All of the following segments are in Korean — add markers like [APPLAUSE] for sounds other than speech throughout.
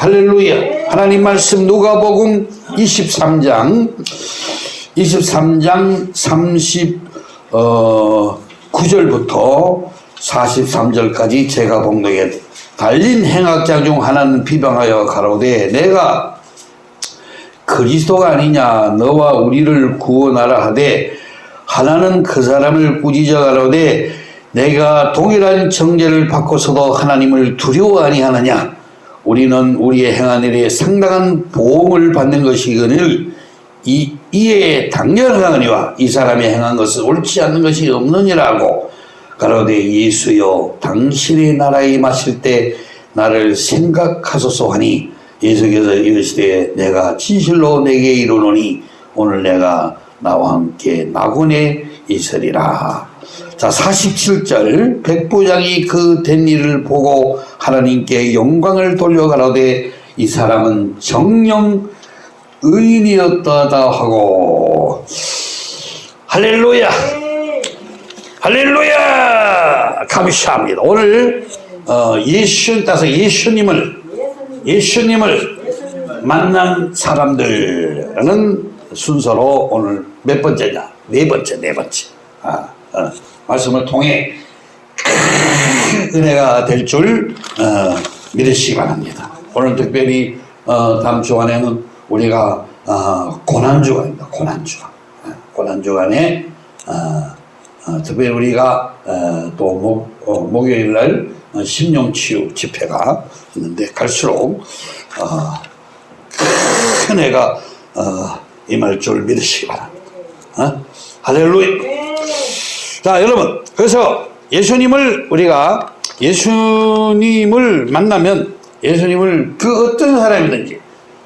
할렐루야. 하나님 말씀 누가복음 23장 23장 30 어, 9절부터 43절까지 제가 봉독에 달린 행악자 중 하나는 비방하여 가로되 내가 그리스도가 아니냐 너와 우리를 구원하라 하되 하나는 그 사람을 꾸짖어 가로되 내가 동일한 정죄를 받고서도 하나님을 두려워 아니하느냐 우리는 우리의 행한 일에 상당한 보험을 받는 것이거늘 이, 이에 당연하거니와 이 사람이 행한 것은 옳지 않는 것이 없느니라고. 가로되 예수여 당신의 나라에 마실 때 나를 생각하소서 하니 예수께서 이르시되 내가 진실로 내게 이르노니 오늘 내가 나와 함께 낙원에 있으리라 자 47절. 백부장이 그 된 일을 보고 하나님께 영광을 돌려가라되 이 사람은 정령 의인이었다다 하고. 할렐루야. 할렐루야. 감사합니다. 오늘 어, 예수 따서 예수님을 예수님을 만난 사람들은 순서로 오늘 몇 번째냐? 네 번째 네 번째. 아, 어, 말씀을 통해 큰 은혜가 될줄 어, 믿으시기 바랍니다 오늘 특별히 어, 다음 주간에는 우리가 어, 고난주간입니다 고난주간 어, 고난주간에 특별히 우리가 어, 또 목, 어, 목요일 날 어, 심령치유 집회가 있는데 갈수록 어, 큰 애가 어, 임할 줄 믿으시기 바랍니다. 어? 할렐루야. 자 여러분 그래서 예수님을 우리가 예수님을 만나면 예수님을 그 어떤 사람이든지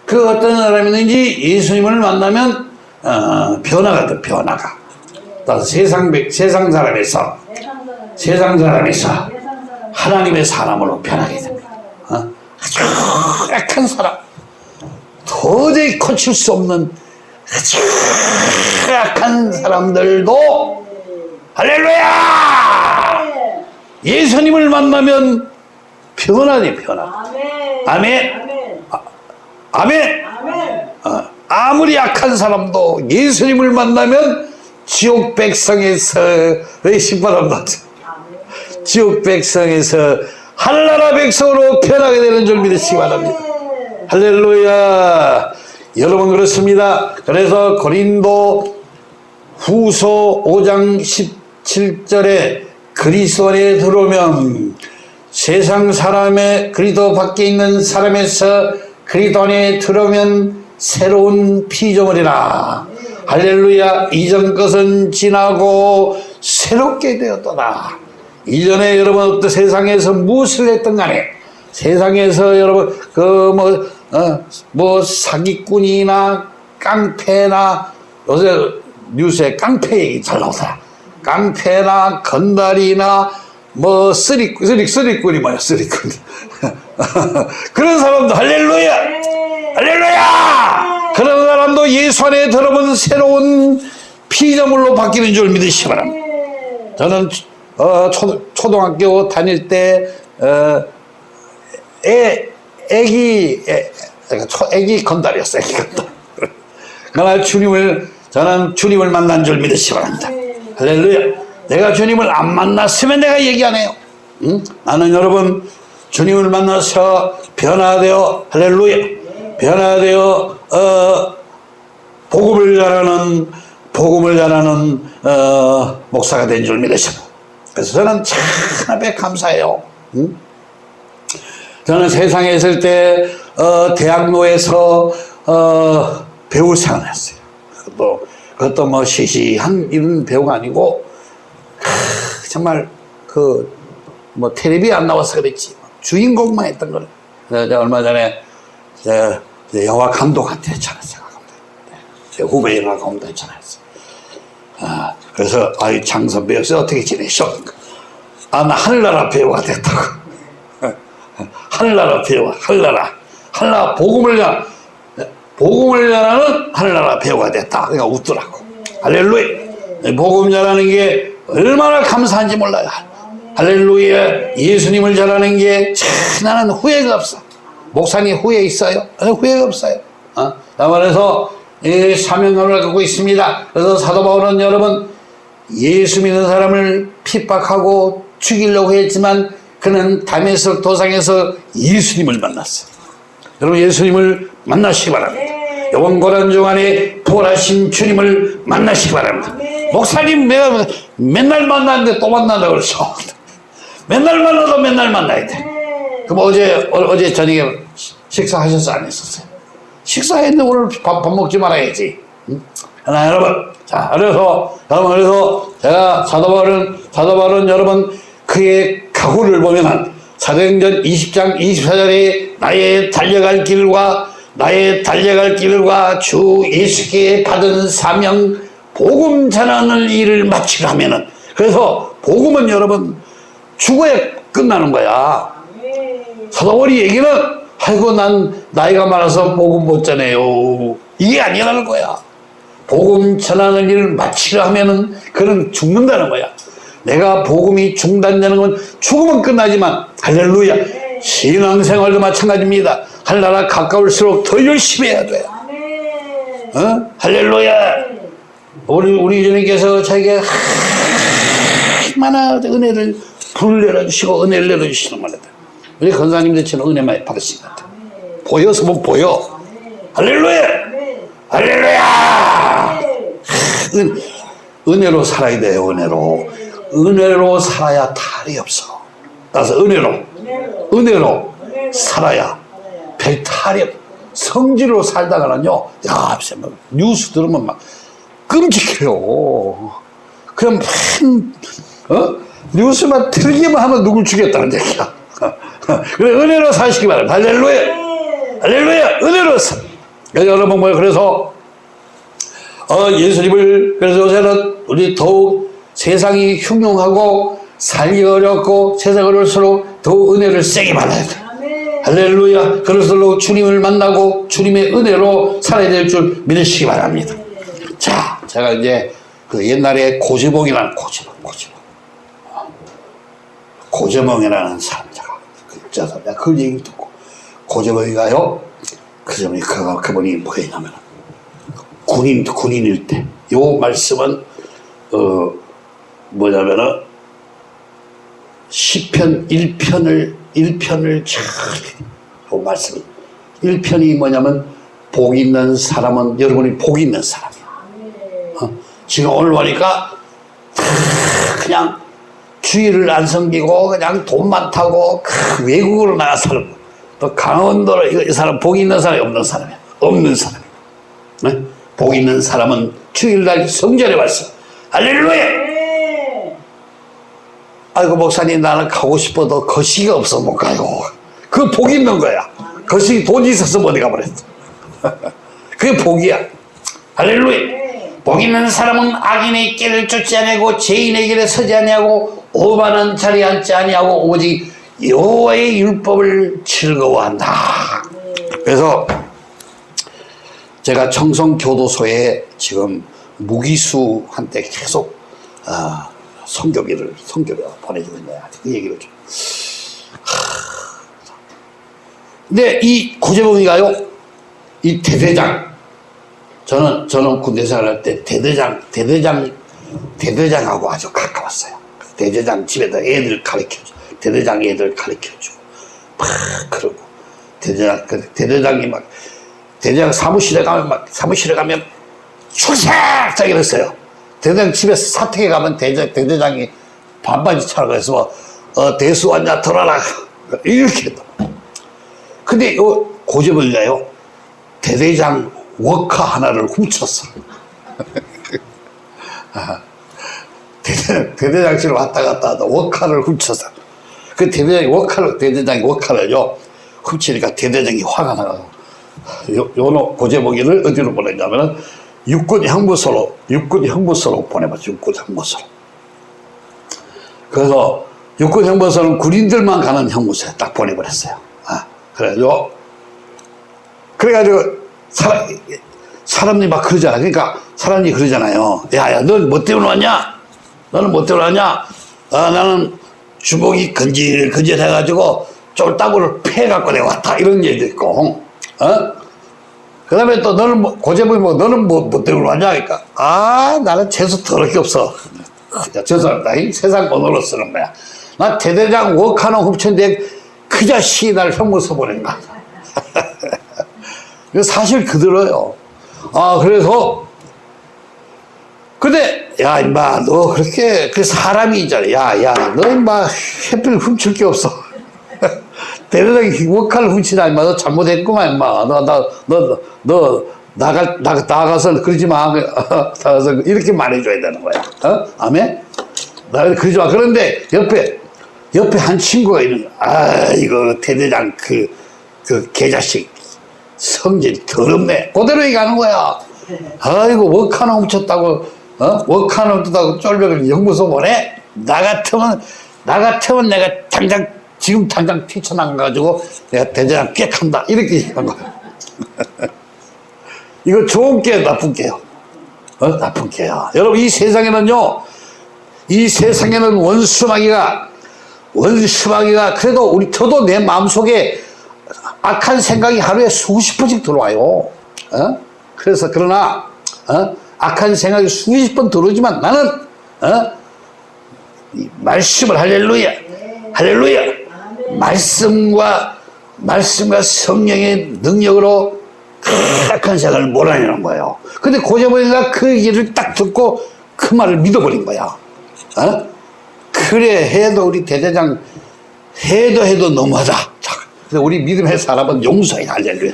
그 어떤 사람이든지 예수님을 만나면 어, 변화가 돼 변화가 세상 백- 세상 사람에서 세상 사람에서 하나님의 사람으로 변하게 됩니다. 어? 아주 약한 사람, 도저히 고칠 수 없는 아주 약한 사람들도 할렐루야! 예수님을 만나면 변화돼 변화. 아멘. 아멘. 아멘. 아멘. 어, 아무리 약한 사람도 예수님을 만나면 지옥 나죠. 아멘. 지옥 백성에서 한나라 백성으로 변하게 되는 줄 믿으시기 바랍니다. 할렐루야. 여러분 그렇습니다. 그래서 고린도 후소 5장 17절에 그리스도 안에 들어오면 세상 사람의 그리스도 밖에 있는 사람에서 그리스도 안에 들어오면 새로운 피조물이라. 할렐루야. 이전 것은 지나고 새롭게 되었도다. 이전에 여러분 어떤 세상에서 무엇을 했던 간에 세상에서 여러분 그뭐 어, 뭐 사기꾼이나 깡패나 요새 뉴스에 깡패 얘기 잘 나오더라. 깡패나 건달이나 뭐 쓰리 쓰리 쓰리꾼이 뭐야 쓰리꾼. [LAUGHS] 그런 사람도 할렐루야! 할렐루야! 그런 사람도 예수 안에 들어오면 새로운 피조물로 바뀌는 줄 믿으시기 바랍니다. 저는 어, 초, 초등학교 다닐 때 어, 애, 애기 애, 애기 건달이었어 애기 건달. [LAUGHS] 그러나 주님을 저는 주님을 만난 줄 믿으시기 바랍니다 할렐루야 내가 주님을 안 만났으면 내가 얘기 안 해요 응? 나는 여러분 주님을 만나서 변화되어 할렐루야 변화되어 어, 복음을 전하는 복음을 전하는 어, 목사가 된 줄 믿으십니다. 그래서 저는 참 앞에 감사해요. 응? 저는 세상에 있을 때 어, 대학로에서 어, 배우 생활을 했어요. 그것도, 그것도 뭐 시시한 이런 배우가 아니고 크, 정말 그 뭐 텔레비 안 나와서 그랬지 주인공만 했던 그래서 제가 얼마 전에 제, 제 영화 감독한테 전화했어요. 제 후배 영화 감독한테 전화했어요. 아, 그래서 아이 장선 배우서 어떻게 지내셔? 아, 나 하늘나라 배우가 됐다고. [LAUGHS] 하늘나라 배우가 하늘나라 하늘나라 복음을 전 복음을 전하는 하늘나라 배우가 됐다. 그러니까 웃더라고. 할렐루야. 복음 전하는 게 얼마나 감사한지 몰라요. 할렐루야. 예수님을 전하는 게참 나는 후회가 없어. 목사님 후회 있어요? 후회가 없어요. 어? 그래서 이 사명감을 갖고 있습니다. 그래서 사도 바울은 여러분 예수 믿는 사람을 핍박하고 죽이려고 했지만 그는 담에서 도상에서 예수님을 만났어요. 여러분 예수님을 만나시기 바랍니다. 요번 고난중 안에 부활하신 주님을 만나시기 바랍니다. 목사님 내가 맨날 만나는데 또 만난다 그러죠. 맨날 만나도 맨날 만나야 돼. 그럼 어제 어, 어제 저녁에 식사하셨어 안 했었어요? 식사했는데 오늘 밥, 밥 먹지 말아야지. 응? 하나 여러분 자 그래서 여러분 그래서 제가 사도바울은 사도바울은 여러분 그의 각오를 보면은 사도행전 20장 24절에 나의 달려갈 길과 나의 달려갈 길과 주 예수께 받은 사명 복음 전하는 일을 마치라면은 그래서 복음은 여러분 죽어야 끝나는 거야. 사도월이 얘기는 아이고 난 나이가 많아서 복음 못 전해요. 이게 아니라는 거야. 복음 전하는 일을 마치려 하면은 그는 죽는다는 거야. 내가 복음이 중단되는 건 죽으면 끝나지만 할렐루야. 신앙생활도 마찬가지입니다. 하나라 가까울수록 더 열심히 해야 돼. 어? 할렐루야. 우리 우리 주님께서 자기가 얼마나 은혜를 불을 내려주시고 은혜를 내려주시는 말이다. 우리 건사님들 처럼 은혜 많이 받으신 것 같아. 보여서 못 보여. 할렐루야! 할렐루야! 은, 은혜로 살아야 돼요, 은혜로. 은혜로 살아야 탈이 없어. 따라서 은혜로, 은혜로 살아야 없 성질로 살다가는요, 야, 뭐 뉴스 들으면 막 끔찍해요. 그럼 한, 어? 뉴스만 틀기만 하면 누굴 죽였다는 얘기야. [LAUGHS] 그래, 은혜로 사시기 바랍니다. 할렐루야! 할렐루야! 은혜로 사. 여러분, 뭐, 그래서, 어, 예수님을, 그래서 요새는 우리 더욱 세상이 흉흉하고 살기 어렵고 세상 어려울수록 더 은혜를 세게 받아야 돼. 할렐루야. 그럴수록 주님을 만나고 주님의 은혜로 살아야 될 줄 믿으시기 바랍니다. 자, 제가 이제 그 옛날에 고재봉이라는 고재봉, 고재봉. 고재봉이라는 사람, 제가, 그 자서 내가 그 얘기 듣고, 고재봉이가요, 그 점이, 그, 그분이 뭐였냐면, 군인, 군인일 때, 요 말씀은, 어, 뭐냐면은, 시편 1편을, 1편을 잘, 요 말씀, 1편이 뭐냐면, 복 있는 사람은, 여러분이 복 있는 사람이야. 어? 지금 오늘 보니까, 다 그냥, 주의를 안 섬기고 그냥 돈 많다고 그 외국으로 나가 살고 또 강원도로 이 사람 복 있는 사람이 없는 사람이야 없는 사람 네? 복 있는 사람은 주일 날 성전에 왔어 할렐루야 아이고 목사님 나는 가고 싶어도 거시기가 없어 못 가요 그복 있는 거야. 거시기 돈이 있어서 못 가버렸어. [LAUGHS] 그게 복이야. 할렐루야. 복 있는 사람은 악인의 길을 쫓지 아니하고 죄인의 길에 서지 아니하고 오만한 자리에 앉지 아니하고 오직 여호와의 율법을 즐거워한다. 그래서 제가 청성교도소에 지금 무기수한테 계속 어, 성교기를 성교를 보내주고 있네요. 그 얘기를 좀. 근데 이 고재봉이가요, 이 대대장, 저는 저는 군대 생활할 때 대대장 대대장 대대장하고 아주 가까웠어요. 대대장 집에다 애들 가르쳐줘. 대대장 애들 가르쳐주고. 막 그러고. 대대장, 그 대대장이 막, 대대장 사무실에 가면 막, 사무실에 가면 출석! 자 이랬어요. 대대장 집에서 사택에 가면 대대장, 대대장이 반바지 차라고 해서, 어, 대수 왔냐, 들어라. [LAUGHS] 이렇게 했다. 근데 요 고집을가요 대대장 워커 하나를 훔쳤어. [LAUGHS] 대대, 대대장실을 왔다 갔다 하다 워카를 훔쳐서 그 대대장이 워카를 대대장이 워카를요 훔치니까 대대장이 화가 나가서 요, 요노 고재복이를 어디로 보냈냐면은 육군 형무소로 육군 형무소로 보내봤죠. 육군 형무소로. 그래서 육군 형무소는 군인들만 가는 형무소에 딱 보내버렸어요. 아, 그래가지고 그래가지고 사람, 사람들이 막 그러잖아. 그러니까 사람이 그러잖아요. 야야 넌 뭐 때문에 왔냐? 너는 뭐 때문에 왔냐? 아, 나는 주먹이 건질건질해가지고 쫄따구를 패갖고 내가 왔다. 이런 얘기도 있고 어? 그 다음에 또 너는 뭐 고재범이 뭐 너는 뭐, 뭐 때문에 왔냐 하니까 아 나는 재수 더럽게 없어. 야, 죄송합니다. 이 세상 번호로 쓰는 거야. 나 대대장 워카노 훔쳤는데 그 자식이 날 형무소 보낸 거야. [LAUGHS] 이거 사실 그대로요. 아 그래서 근데 야 임마 너 그렇게 그 사람이 있잖아. 야야 너 임마 햇빛 훔칠 게 없어 대단하게 워카를 훔치다 임마 너 잘못했구만 임마. 너너너너 너, 나가 나 나가서 그러지 마. [LAUGHS] 나가서 이렇게 말해줘야 되는 거야. 어? 아멘? 나 그러지 마. 그런데 옆에 옆에 한 친구가 있는 아 이거 대대장 그 그 개자식. 성질 더럽네. 그대로 얘기하는 거야. 아이고 워카노 훔쳤다고 어? 워카노 훔쳤다고 쫄벽을 연구소 보내? 나 같으면 나 같으면 내가 당장 지금 당장 뛰쳐나가가지고 내가 대대장 꽥한다 이렇게 얘기한 거야 [LAUGHS] 이거 좋은 게 나쁜 게요 어? 나쁜 게요 여러분 이 세상에는요 이 세상에는 원수마귀가 원수마귀가 그래도 우리 저도 내 마음속에 악한 생각이 하루에 수십 번씩 들어와요 어? 그래서 그러나 어? 악한 생각이 수십 번 들어오지만 나는 어? 이 말씀을 할렐루야 할렐루야 말씀과 말씀과 성령의 능력으로 악한 생각을 몰아내는 거예요 근데 고재범이가 그 얘기를 딱 듣고 그 말을 믿어버린 거야 어? 그래 해도 우리 대대장 해도 해도 너무하다 자, 근데 우리 믿음의 사람은 용서해 할렐루야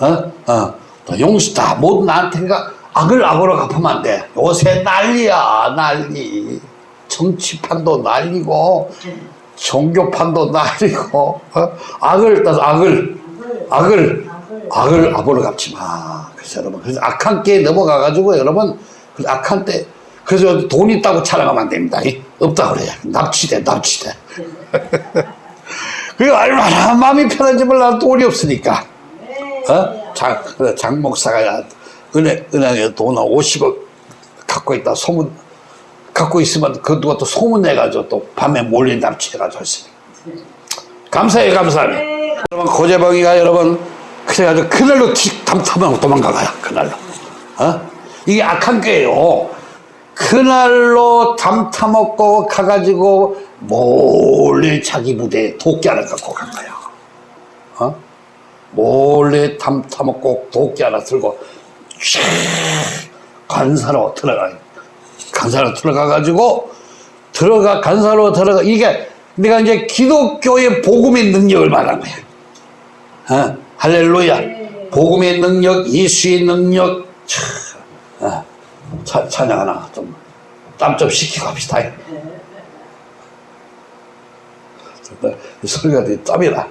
어? 어. 또 용서 다 모두 나한테가 악을 악으로 갚으면 안 돼. 요새 난리야, 난리. 정치판도 난리고, 종교판도 난리고, 어? 악을, 따서 악을, 악을, 악을 악으로 갚지 마. 그래서 여러분, 그래서 악한 게 넘어가 가지고 여러분, 그 악한 때, 그래서 돈 있다고 자랑하면 안 됩니다. 이, 없다 그래요. 납치돼, 납치돼. [LAUGHS] 그게 얼마나 마음이 편한지 몰라 돈이 없으니까. 어? 장, 그래, 장 목사가 은행, 은행에 돈을 50억 갖고 있다 소문, 갖고 있으면 그 누가 또 소문내가지고 또 밤에 몰래 납치해가지고 했으니까. 감사해요, 감사합니다. 여러분, 고재봉이가 여러분, 그래가지고 그날로 담타면 도망가가요, 그날로. 어? 이게 악한 게예요. 그날로 담타먹고 가가지고 몰래 자기 부대에 도끼 하나 갖고 간 거야. 어? 몰래 담타먹고 도끼 하나 들고 쫙 간사로 들어가 간사로 들어가가지고 들어가 간사로 들어가 이게 내가 이제 기독교의 복음의 능력을 말한 거야. 어? 할렐루야. 복음의 능력, 예수의 능력. 차, 어, 차, 찬양 하나 좀 땀 좀 식히고 합시다. 소리가 되게 땀이 나.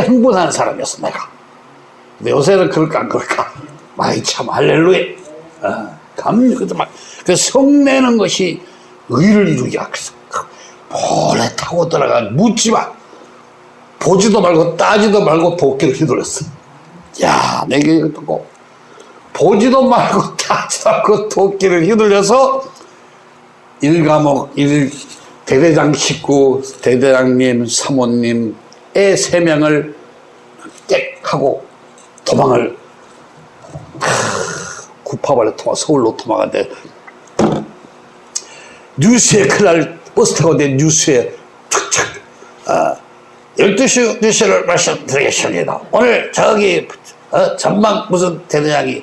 쉽게 흥분하는 사람이었어 내가. 근데 요새는 그럴까 안 그럴까? 많이 참 할렐루야. 어, 막그 성내는 것이 의를 이루기 위해서 몰래 타고 들어가 묻지 마. 보지도 말고 따지도 말고 도끼를 휘둘렀어. 야 내게 이거 듣고 보지도 말고 [LAUGHS] 따지도 말고 도끼를 휘둘려서 일과목 일 대대장 식구, 대대장님, 사모님, 애 세 명을 땡 하고 도망을 구파발에 도망, 서울로 도망갔는데 뉴스에 그날 버스 타고 내 뉴스에 착착 아, 12시 뉴스를 말씀드리겠습니다. 오늘 저기 어, 전망 무슨 대대장이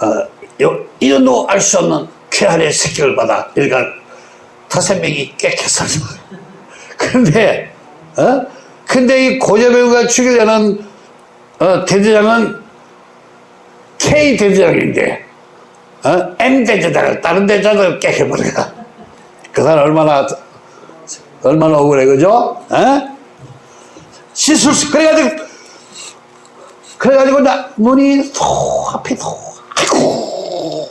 어, 요, 이름도 알 수 없는 쾌활의 새끼를 받아 일간 다섯 명이 깨끗했어. [LAUGHS] 근데 어? 근데 이 고재배우가 죽이려는 어, 대대장은 K 대대장인데 어? M 대대장을 다른 대대장을 깨켜버려가 그 사람 얼마나 얼마나 억울해 그죠? 어? 시술 그래가지고 그래가지고 나 눈이 소 앞이 소 아이고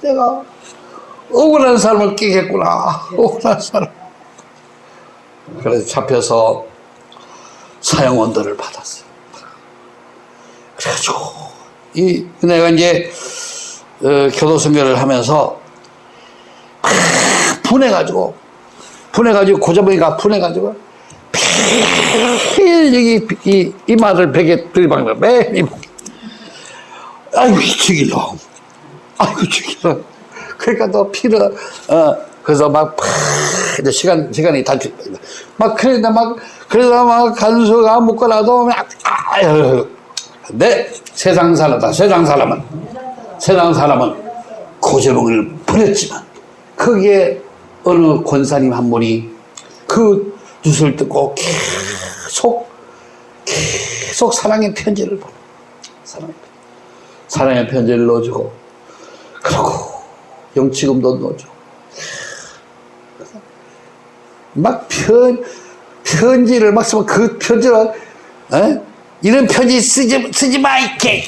내가 억울한 사람을 끼겠구나 억울한 사람 그래서 잡혀서 사형원들을 받았어요. 그래가지고 이 내가 이제 어, 교도선교를 하면서 막 분해가지고 분해가지고 고자보니까 분해가지고 매일 여기 이 이마를 베개 들이박는 매일 이마. 아이고 죽일러. 아이고 죽일러. 그러니까 너 피를 어 그래서 막 팍, 이제 시간 시간이 단축 막 그러다 막 그러다 막 간수가 묶어놔도 막 아유 근데 세상 사람다 세상 사람은 세상 사람은 고재봉을 버렸지만 거기에 어느 권사님 한 분이 그 뉴스를 듣고 계속 계속 사랑의 편지를 보내. 사랑의, 편지. 사랑의 편지를 넣어주고 그러고 영치금도 넣어주고 막 편, 편지를 막 쓰면 그 편지를 에? 이런 편지 쓰지, 쓰지 마 이게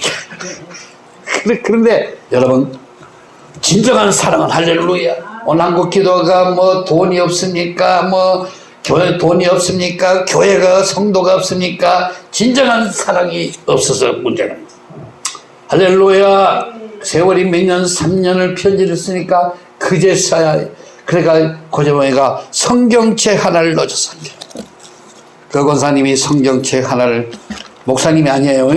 그런데 여러분 진정한 사랑은 할렐루야. 오늘 한국 기도가 뭐 돈이 없습니까? 뭐 교회 돈이 없습니까? 교회가 성도가 없습니까? 진정한 사랑이 없어서 문제는 할렐루야. 세월이 몇 년 3년을 편지를 쓰니까 그제서야 그러니까 고재봉이가 성경책 하나를 넣어줬어. 그 권사님이 성경책 하나를 목사님이 아니에요.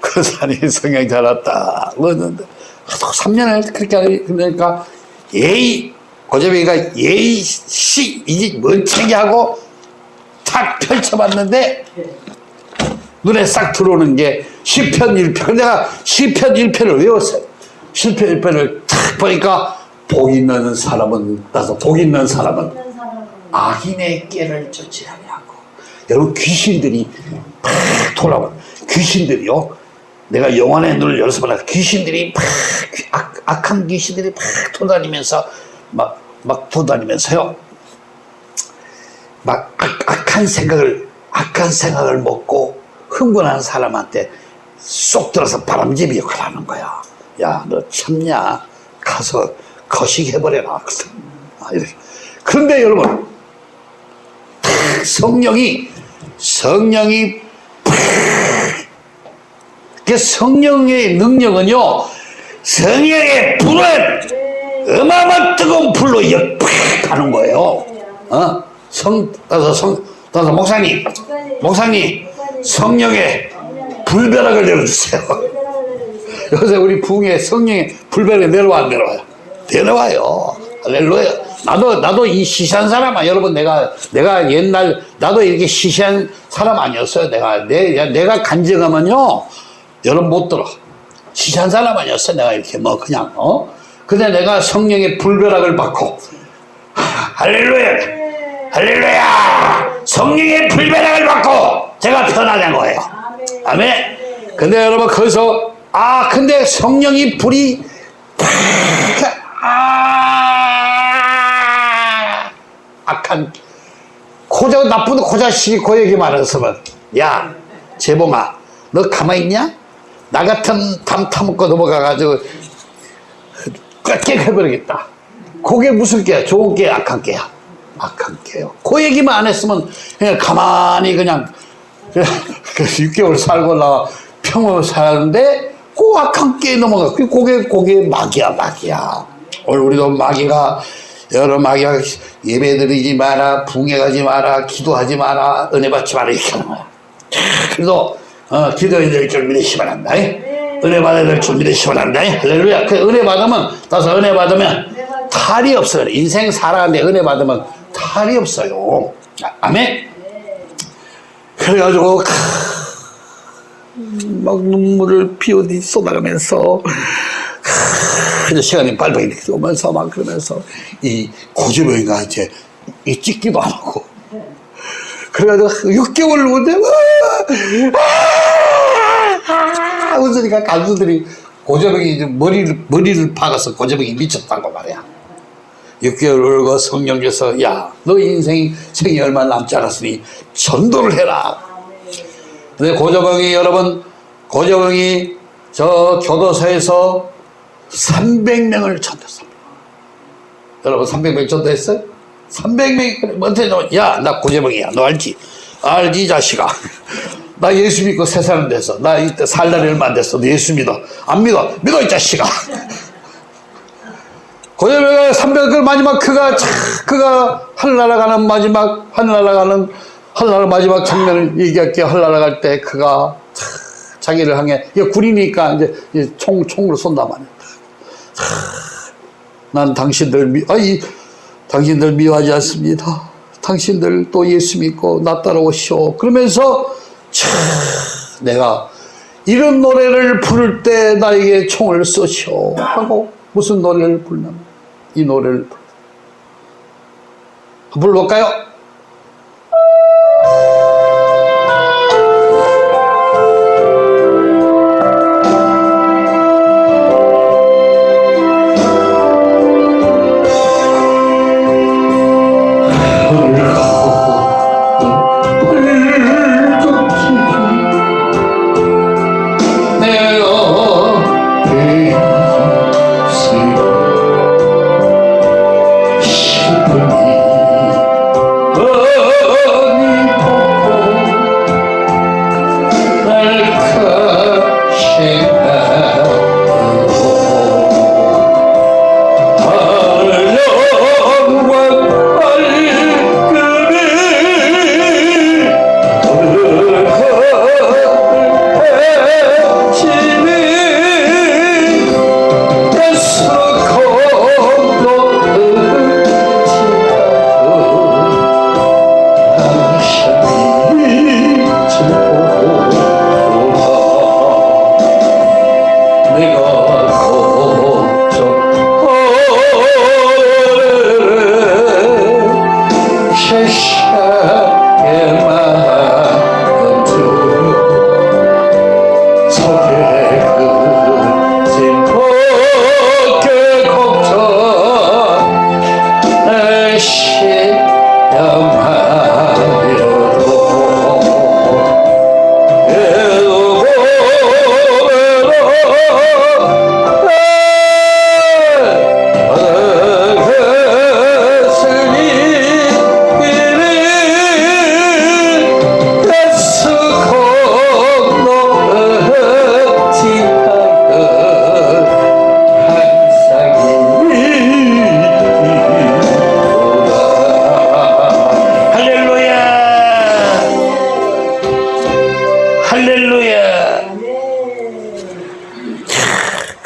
권사님이 성경책 하나 딱 넣었는데. 3년을 그렇게 그러니까 예의 고재봉이가 예의 시 이게 뭔 책이 하고 탁 펼쳐봤는데 눈에 싹 들어오는 게 시편 1편. 내가 시편 1편을 외웠어요. 시편 1편을 탁 보니까 복 있는 사람은 나서 복 있는 사람은 악인의 깨를 쫓지 아니하고. 여러분 귀신들이 팍 돌아와 귀신들이요. 내가 영혼의 눈을 열어서 귀신들이 팍 악, 악한 귀신들이 팍 돌아다니면서 막, 막 돌아다니면서요. 막 악, 악한 생각을 악한 생각을 먹고 흥분한 사람한테 쏙 들어서 바람잡이 역할을 하는 거야. 야 너 참냐? 가서 거식해버려라. 아, 그런데 여러분 성령이 성령이 그 성령의 능력은요 성령의 불은 어마어마 뜨거운 불로 역팍 가는 거예요. 어? 성, 따서 성, 따서 목사님 목사님 성령의 불벼락을 내려주세요. [LAUGHS] 요새 우리 부흥에 성령의 불벼락이 내려와 안 내려와요 내려와요. 할렐루야. 나도, 나도 이 시시한 사람아. 여러분, 내가, 내가 옛날, 나도 이렇게 시시한 사람 아니었어요. 내가, 내, 내가 간증하면요. 여러분 못 들어. 시시한 사람 아니었어. 내가 이렇게 뭐, 그냥, 어? 근데 내가 성령의 불벼락을 받고, [LAUGHS] 할렐루야. 할렐루야. 성령의 불벼락을 받고, 제가 변화된 거예요. 아멘. 근데 여러분, 거기서, 아, 근데 성령이 불이, 아! 악한 고자 나쁜 고자식이 고 얘기만 했으면. 야 재봉아 너 가만히 있냐? 나 같은 담 타먹고 넘어가가지고 꽉깨 해버리겠다. 그게 무슨 깨야? 좋은 깨 악한 깨야? 악한 깨요. 그 얘기만 안 했으면 그냥 가만히 그냥 [LAUGHS] 6개월 살고 나 평범 살았는데 꼭 악한 깨에 넘어가. 그게 그게 마귀야 마귀야. 오늘 우리도 마귀가 여러 막약 예배 드리지 마라, 붕해가지 마라, 기도하지 마라, 은혜 받지 마라 이렇게 하는 거야. 그래도 어, 기도해야 될줄 믿으시 바란다. 은혜 받아야 될줄 믿으시 바란다. 할렐루야. 그 은혜 받으면 따서 은혜 받으면 탈이 없어요. 인생 살아가는데 은혜 받으면 탈이 없어요. 아, 아멘. 그래가지고 크, 막 눈물을 비오듯이 쏟아가면서 그래서 시간이 빨리빨리 이렇게 오면서 막 그러면서 이 고주병이가 이제 이 찍기도 안 하고 그래가지고 6개월 후인데 아, 웃으니까 간수들이 고저병이 이제 머리를 머리를 박아서 고저병이 미쳤다고 말이야. 6개월 울고 성령께서 야 너 인생이 생이 얼마 남지 않았으니 전도를 해라. 근데 고저병이 여러분 고저병이 저 교도소에서 300명을 전도했습니다. 여러분 300명 전도했어요? 300명이 어떻게 너? 야나 고재명이야 너 알지? 알지 이 자식아 [LAUGHS] 나 예수 믿고 세 사람 돼서 나 이때 살 날이 얼마 안 됐어 너 예수 믿어 안 믿어 믿어 이 자식아 [LAUGHS] 고재명의 300을 마지막 그가 차, 그가 하늘나라 가는 마지막 하늘나라 가는 하늘나라 마지막 장면을 얘기할게 하늘나라 갈 때 그가 차, 자기를 향해 이게 군이니까 이제 총 총으로 쏜단 말이야 난 당신들 미, 아이 당신들 미워하지 않습니다. 당신들 또 예수 믿고 나 따라오시오. 그러면서 참 내가 이런 노래를 부를 때 나에게 총을 쏘시오 하고 무슨 노래를 부르냐면 이 노래를 불러볼까요?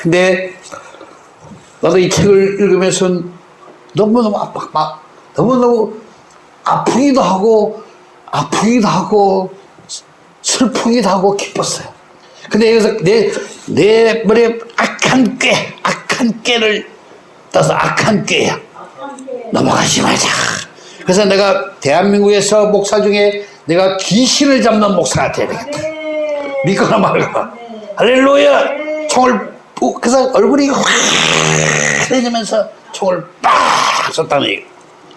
근데 나도 이 책을 읽으면서 너무너무 아파, 막 너무너무 아프기도 하고 아프기도 하고 슬프기도 하고 기뻤어요. 근데 여기서 내, 내 머리에 악한 꾀, 악한 꾀를 따서 악한 꾀야. 넘어가지 말자. 그래서 내가 대한민국에서 목사 중에 내가 귀신을 잡는 목사가 돼야 되겠다. 믿거나 말거나. 할렐루야! 총을 ปุ๊, 그래서 얼굴이 확해지면서 총을 빡 쐈다는 얘기.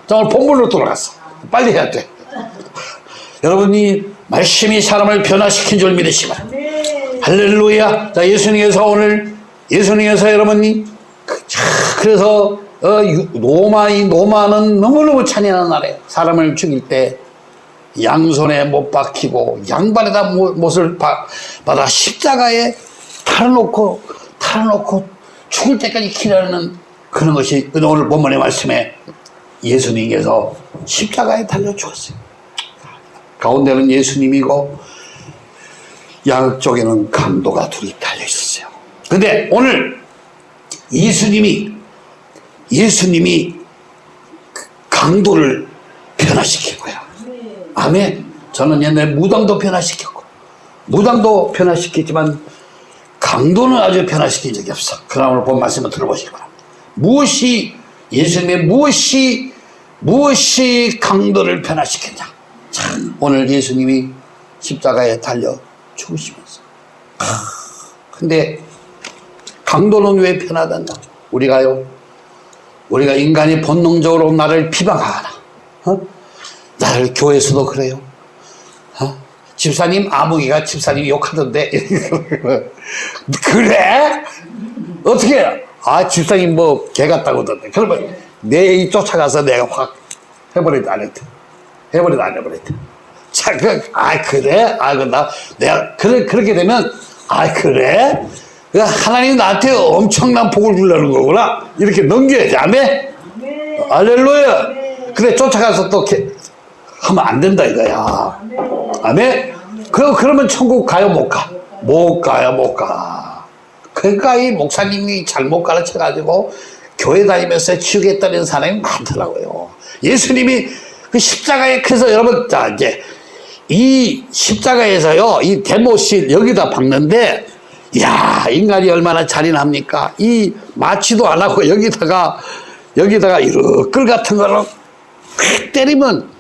정말 본문으로 돌아갔어. 빨리 해야 돼. [LAUGHS] 여러분이 말씀이 사람을 변화시킨 줄 믿으시면 할렐루야. 자, 예수님께서 오늘 예수님께서 여러분이 그, 그래서 어, 로마이 노마는 너무너무 잔인한 나라예요. 사람을 죽일 때 양손에 못 박히고 양발에다 못을 받아 십자가에 달아놓고 달아놓고 죽을 때까지 기다리는 그런 것이 오늘 본문의 말씀에 예수님께서 십자가에 달려 죽었어요. 가운데는 예수님이고 양쪽에는 강도가 둘이 달려 있었어요. 근데 오늘 예수님이 예수님이 강도를 변화시키고요. 아멘. 저는 옛날에 무당도 변화시켰고 무당도 변화시켰지만 강도는 아주 변화시킨 적이 없어. 그러나 오늘 본 말씀을 들어보시기 바랍니다. 무엇이 예수님의 무엇이 무엇이 강도를 변화시켰냐? 참 오늘 예수님이 십자가에 달려 죽으시면서 근데 강도는 왜 변하단다? 우리가요 우리가 인간이 본능적으로 나를 비방하나 어? 나를 교회에서도 그래요 어? 집사님 아무개가 집사님 욕하던데 [LAUGHS] 그래? 어떻게 아 집사님 뭐 개 같다고 하던데 그러면 내 쫓아가서 내가 확 해버리도 안 했대 해버리도 안 해버렸대 자, 그, 아, 그래? 아, 그, 나, 내가, 그래, 그렇게 되면, 아, 그래? 그 하나님 나한테 엄청난 복을 주려는 거구나. 이렇게 넘겨야지. 아멘? 알렐루야. 근데 쫓아가서 또 이렇게 하면 안 된다 이거야. 아멘? 그, 그러면 천국 가요, 못 가? 못 가요, 못 가. 그러니까 이 목사님이 잘못 가르쳐가지고 교회 다니면서 치우겠다는 사람이 많더라고요. 예수님이 그 십자가에 그래서 여러분, 자, 이제 이 십자가에서요, 이 대못실 여기다 박는데, 야 인간이 얼마나 잔인합니까? 이 마취도 안 하고 여기다가, 여기다가 이렇게 끌 같은 휙 때리면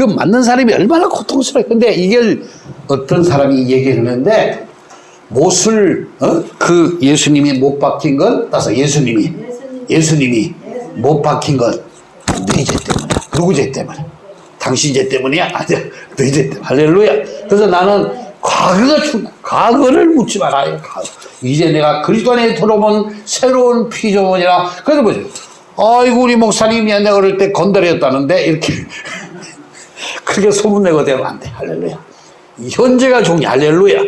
그 맞는 사람이 얼마나 고통스러워요. 근데 이걸 어떤 사람이 얘기를 했는데, 못을, 어? 그 예수님이 못 박힌 건, 따서 예수님이, 예수님이 못 박힌 건 너희 죄 때문에, 누구 죄 때문에? 당신 죄 때문이야? [LAUGHS] 아니야. 너희 죄 때문에. 할렐루야. 그래서 나는 과거가 중 과거를 묻지 말아요. 과거. 이제 내가 그리스도 안에 들어본 새로운 피조물이라. 그래서 뭐죠? 아이고, 우리 목사님이 내가 어릴 때 건달이었다는데, 이렇게. 그렇게 소문내고 되면 안 돼. 할렐루야. 현재가 중요해. 할렐루야.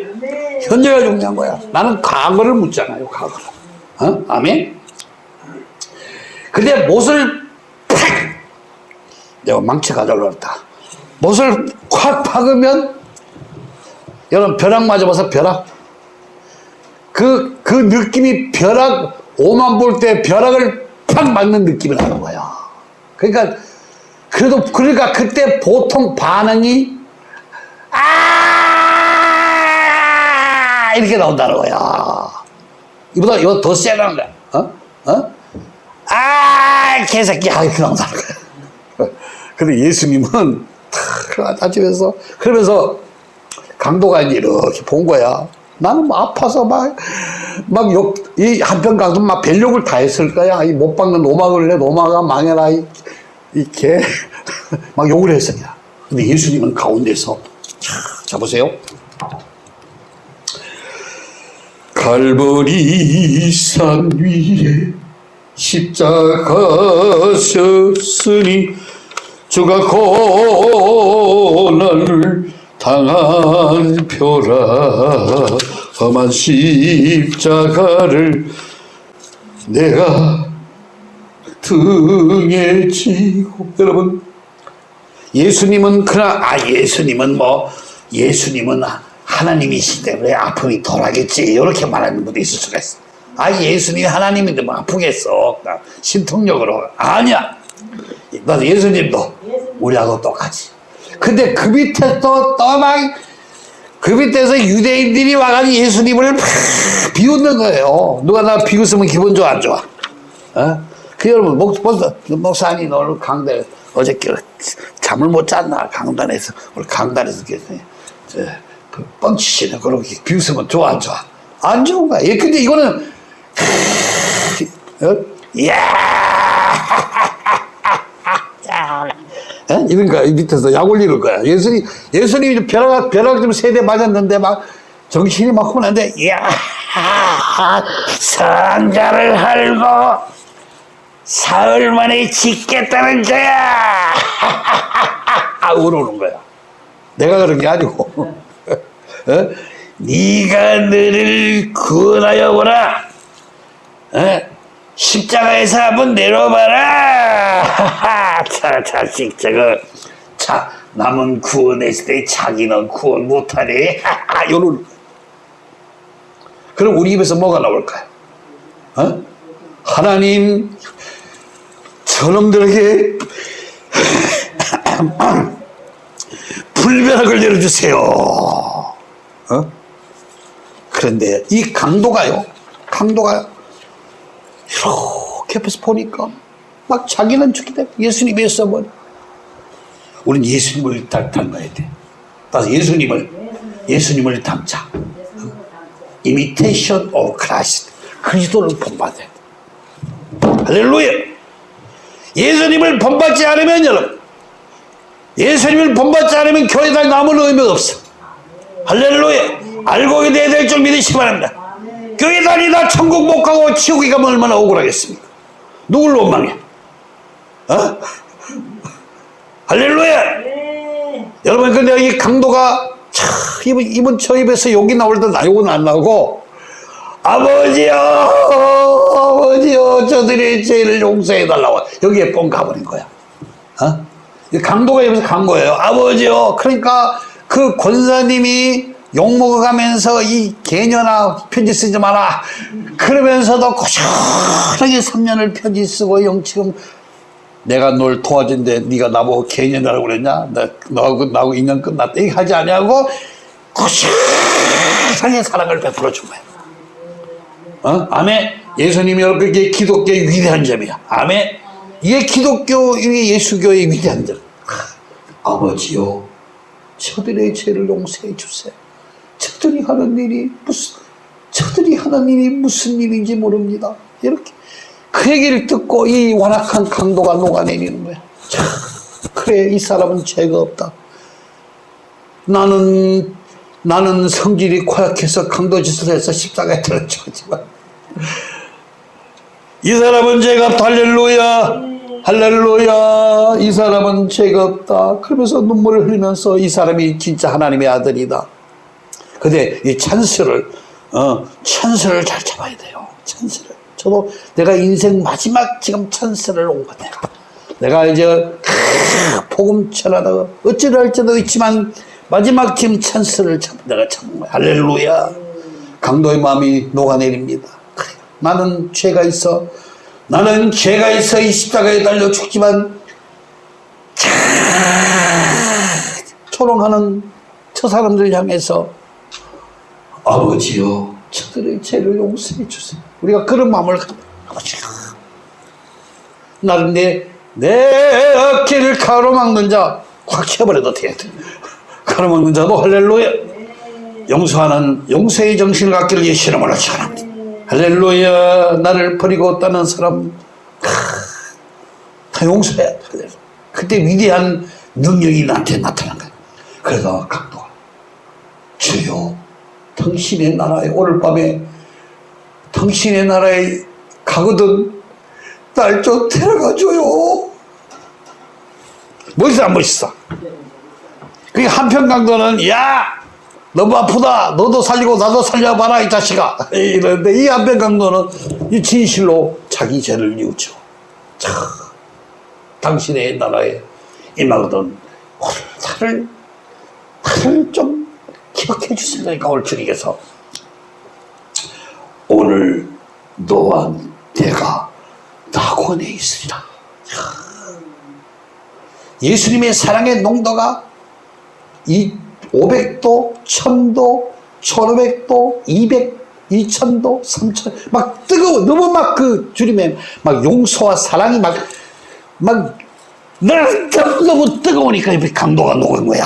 현재가 중요한 거야. 나는 과거를 묻잖아요. 과거를. 어? 아멘? 근데 못을 팍! 내가 망치 가져올랐다. 못을 콱 박으면 여러분 벼락 맞아봐서 벼락 그, 그 느낌이 벼락 오만 볼 때 벼락을 팍 맞는 느낌이 나는 거야. 그러니까 그래도 그러니까 그때 보통 반응이 아 이렇게 나온다는 거야. 이보다 이거 더 세다는 거야. 어? 어? 아 개새끼야 이렇게 나온다는 거야. [LAUGHS] 근데 예수님은 탁 다치면서 그러면서 강도가 이렇게 본 거야. 나는 뭐 아파서 막, 막 욕, 이 한편 가서 막 벨욕을 다 했을 거야. 이 못 박는 노막을 내, 노마가 망해라. 이, 이 개. [LAUGHS] 막 욕을 했으냐. 근데 예수님은 가운데서, 자, 자 보세요. 갈보리 산 위에 십자가 섰으니 주가 고난을 당한 표라 험한 십자가를 내가 등에 지고. 여러분 예수님은 그러나 아 예수님은 뭐 예수님은 하나님이시 때문에 아픔이 덜하겠지. 이렇게 말하는 분도 있을 수가 있어. 아 예수님이 하나님인데 뭐 아프겠어. 신통력으로. 아니야. 나도 예수님도 우리하고 똑같이 근데 그 밑에 또, 또 막, 그 밑에서 유대인들이 와가지고 예수님을 막 비웃는 거예요. 누가 나 비웃으면 기분 좋아, 안 좋아? 어? 그 여러분, 목, 벌써, 목사님 오늘 강단, 어저께 잠을 못 잤나, 강단에서, 오늘 강단에서 그 뻥치시네. 그렇게 비웃으면 좋아, 안 좋아? 안 좋은 거야. 예, 근데 이거는, 어? 이야! 예? 이런가 밑에서 약 올리는 거야. 예수님 예수님이 벼락 벼락 좀 세대 맞았는데 막 정신이 막 혼란데 야 상자를 할고 사흘 만에 짓겠다는 거야. [LAUGHS] 울어오는 거야. 내가 그런 게 아니고. [LAUGHS] 어? 네가 너를 구원하여 보라. 어? 십자가에서 한번 내려봐라. [LAUGHS] 자, 자식, 저거. 자, 남은 구원했을 때 자기는 구원 못하네. 요런. 그럼 우리 입에서 뭐가 나올까요? 어? 하나님, 저놈들에게 불변학을 내려주세요. 어? 그런데 이 강도가요, 강도가 이렇게 옆에서 보니까 막 자기는 죽기 때문에 예수님이었어 뭐. 우린 예수님을 닮- 닮아야 돼. 따라서 예수님을 예수님을 닮자. imitation of Christ. 그리스도를 본받아야 돼. 할렐루야. 예수님을 본받지 않으면 여러분, 예수님을 본받지 않으면 교회 다니 아무 의미가 없어. 할렐루야. 알고 있어야 될 줄 믿으시기 바랍니다. 교회 다니다 천국 못 가고 지옥에 가면 얼마나 억울하겠습니까? 누굴 원망해? 어? 할렐루야! 여러분, 근데 이 강도가, 참, 이번, 이번 저 입에서 욕이 나올 때나 욕은 안 나오고, 아버지요! 아버지요! 저들의 죄를 용서해달라고. 여기에 뻥 가버린 거야. 어? 이 강도가 여기서 간 거예요. 아버지요! 그러니까 그 권사님이 욕먹어가면서 이 개년아 편지 쓰지 마라. 그러면서도 고시하게 3년을 편지 쓰고 영 지금 내가 널 도와준데 네가 나보고 개년이라고 그랬냐? 나, 너하고 나하고 인연 끝났다. 이거 하지 않냐고 고시하게 사랑을 베풀어 준 거야. 어? 아멘. 예수님이 여러분 이게 기독교의 위대한 점이야. 아멘. 이게 기독교, 이게 예수교의 위대한 점. 아버지요, 저들의 죄를 용서해 주세요. 저들이 하는 일이 무슨, 저들이 하는 일이 무슨 일인지 모릅니다. 이렇게. 그 얘기를 듣고 이 완악한 강도가 녹아내리는 거야. 참, 그래, 이 사람은 죄가 없다. 나는, 나는 성질이 고약해서 강도 짓을 해서 십자가에 들어 죽었지만, 이 사람은 죄가 없다. 할렐루야. 할렐루야. 이 사람은 죄가 없다. 그러면서 눈물을 흘리면서 이 사람이 진짜 하나님의 아들이다. 근데 이 찬스를, 어, 찬스를 잘 잡아야 돼요. 찬스를. 저도 내가 인생 마지막 지금 찬스를 온 거 내가. 내가 이제 크, 복음 전하다가 어찌 될지도 있지만 마지막 지금 찬스를 잡, 내가 거야. 할렐루야. 강도의 마음이 녹아내립니다. 나는 죄가 있어. 나는 죄가 있어 이 십자가에 달려 죽지만 차, 초롱하는 저 사람들 향해서 아버지요 저들의 죄를 용서해 주세요. 우리가 그런 마음을 아버지요 나는 내, 내 어깨를 가로막는 자 확 쳐버려도 돼. 가로막는 자도 할렐루야 용서하는 용서의 정신을 갖기를 예수 이름으로 축원합니다. 할렐루야 나를 버리고 떠난 사람 하, 다 용서해야 돼. 그때 위대한 능력이 나한테 나타난 거야. 그래서 강도가 주여 당신의 나라에 오늘 밤에 당신의 나라에 가거든 날 좀 데려가 줘요. 멋있어 안 멋있어? 그 한편 강도는 야 너무 아프다. 너도 살리고 나도 살려봐라 이 자식아. [LAUGHS] 이러는데 이 한편 강도는 이 진실로 자기 죄를 뉘우쳐. 참 당신의 나라에 임하거든. 나를 나를 좀 기억해 주시니까 올 주님께서. 오늘 너와 내가 낙원에 있으리라 예수님의 사랑의 농도가 이 500도, 1000도, 1500도, 200, 2000도, 3000, 막 뜨거워. 너무 막 그 주님의 막 용서와 사랑이 막, 막, 너무 뜨거우니까 이 강도가 녹은 거야.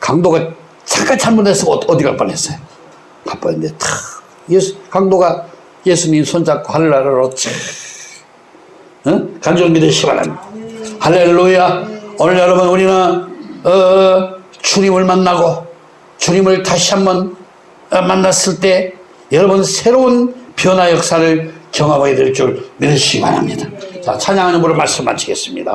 강도가 잠깐 잘못해서 어- 어디 갈 뻔했어요. 갈 뻔했는데 탁, 예수, 강도가 예수님 손잡고 하늘나라로 참, 응? 간절 믿으시기 바랍니다. 할렐루야. 오늘 여러분 우리는 어, 주님을 만나고 주님을 다시 한번 어, 만났을 때 여러분 새로운 변화 역사를 경험하게 될 줄 믿으시기 바랍니다. 자, 찬양하는 분으로 말씀 마치겠습니다.